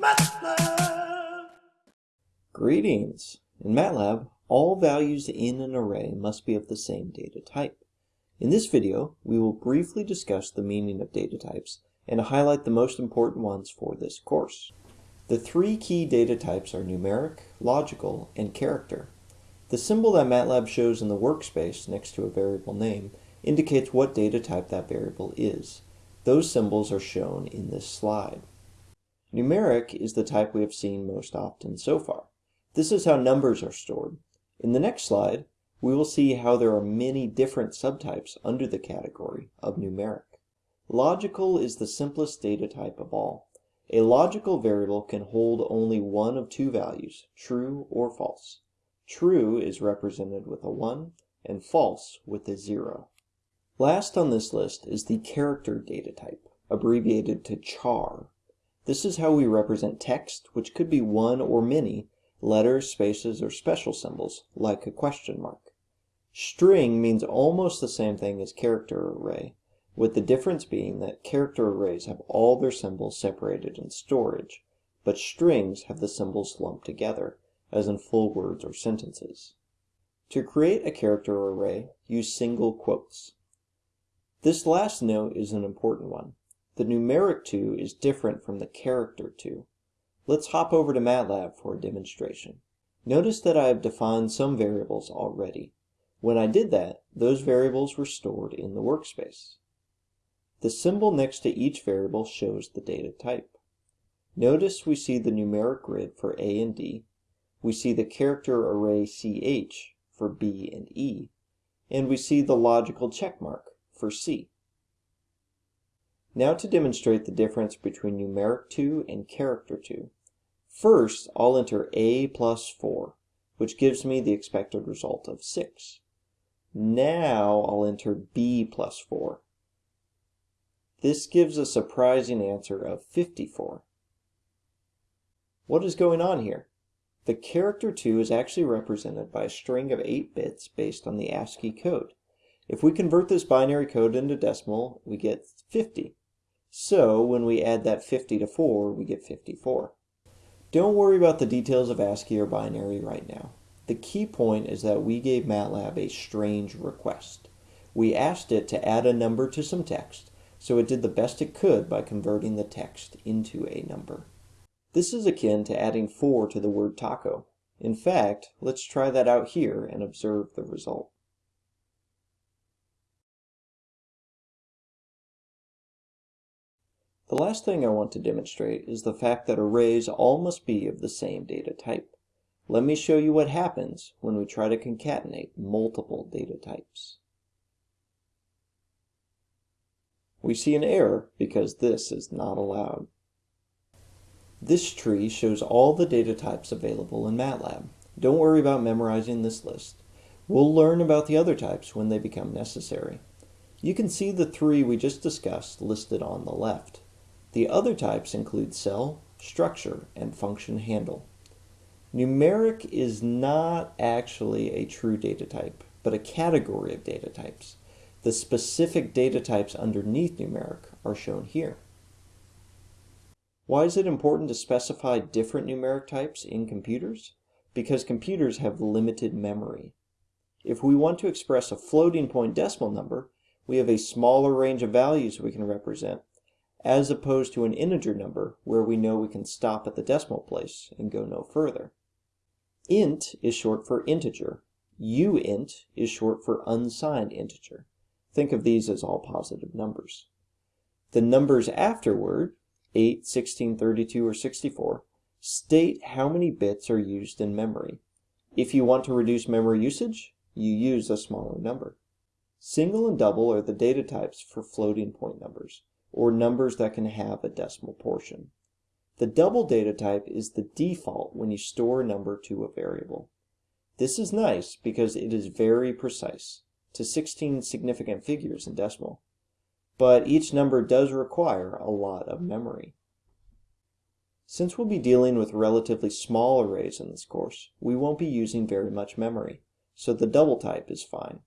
MATLAB. Greetings! In MATLAB, all values in an array must be of the same data type. In this video, we will briefly discuss the meaning of data types and highlight the most important ones for this course. The three key data types are numeric, logical, and character. The symbol that MATLAB shows in the workspace next to a variable name indicates what data type that variable is. Those symbols are shown in this slide. Numeric is the type we have seen most often so far. This is how numbers are stored. In the next slide, we will see how there are many different subtypes under the category of numeric. Logical is the simplest data type of all. A logical variable can hold only one of two values, true or false. True is represented with a 1 and false with a 0. Last on this list is the character data type, abbreviated to char. This is how we represent text, which could be one or many, letters, spaces, or special symbols, like a question mark. String means almost the same thing as character array, with the difference being that character arrays have all their symbols separated in storage, but strings have the symbols lumped together, as in full words or sentences. To create a character array, use single quotes. This last note is an important one. The numeric 2 is different from the character 2. Let's hop over to MATLAB for a demonstration. Notice that I have defined some variables already. When I did that, those variables were stored in the workspace. The symbol next to each variable shows the data type. Notice we see the numeric grid for A and D, we see the character array CH for B and E, and we see the logical checkmark for C. Now to demonstrate the difference between numeric 2 and character 2. First, I'll enter a plus 4, which gives me the expected result of 6. Now I'll enter b plus 4. This gives a surprising answer of 54. What is going on here? The character 2 is actually represented by a string of 8 bits based on the ASCII code. If we convert this binary code into decimal, we get 50. So when we add that 50 to 4, we get 54. Don't worry about the details of ASCII or binary right now. The key point is that we gave MATLAB a strange request. We asked it to add a number to some text, so it did the best it could by converting the text into a number. This is akin to adding 4 to the word taco. In fact, let's try that out here and observe the result. The last thing I want to demonstrate is the fact that arrays all must be of the same data type. Let me show you what happens when we try to concatenate multiple data types. We see an error because this is not allowed. This tree shows all the data types available in MATLAB. Don't worry about memorizing this list. We'll learn about the other types when they become necessary. You can see the three we just discussed listed on the left. The other types include cell, structure, and function handle. Numeric is not actually a true data type, but a category of data types. The specific data types underneath numeric are shown here. Why is it important to specify different numeric types in computers? Because computers have limited memory. If we want to express a floating point decimal number, we have a smaller range of values we can represent as opposed to an integer number where we know we can stop at the decimal place and go no further. int is short for integer. uint is short for unsigned integer. Think of these as all positive numbers. The numbers afterward, 8, 16, 32, or 64, state how many bits are used in memory. If you want to reduce memory usage, you use a smaller number. Single and double are the data types for floating point numbers or numbers that can have a decimal portion. The double data type is the default when you store a number to a variable. This is nice because it is very precise, to 16 significant figures in decimal. But each number does require a lot of memory. Since we'll be dealing with relatively small arrays in this course, we won't be using very much memory, so the double type is fine.